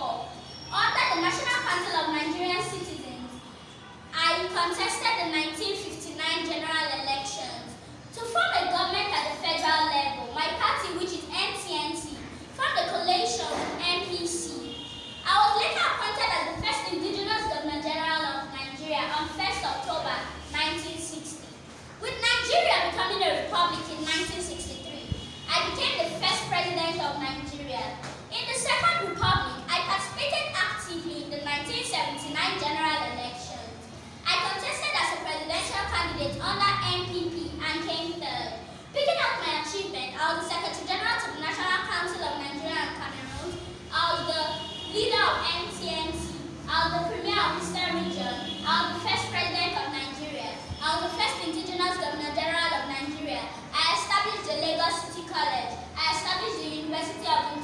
or that the National Council of Nigerian Citizens. I contested I'm the Premier of Eastern Region. I'm the first President of Nigeria. I'm the first Indigenous Governor General of Nigeria. I established the Lagos City College. I established the University of